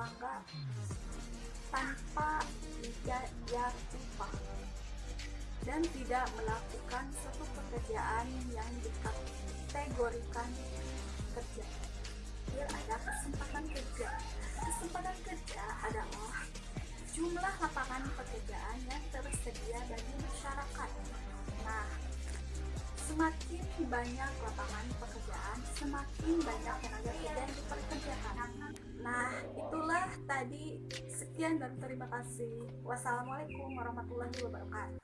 tangga tanpa dibayar upah dan tidak melakukan suatu pekerjaan yang dikategorikan kerja. Biar ada kesempatan kerja. Kesempatan kerja adalah jumlah lapangan pekerjaan yang tersedia bagi masyarakat. Nah semakin banyak lapangan pekerjaan semakin banyak tenaga kerja yang diperkerjakan. Nah, itulah tadi sekian dan terima kasih. Wassalamualaikum warahmatullahi wabarakatuh.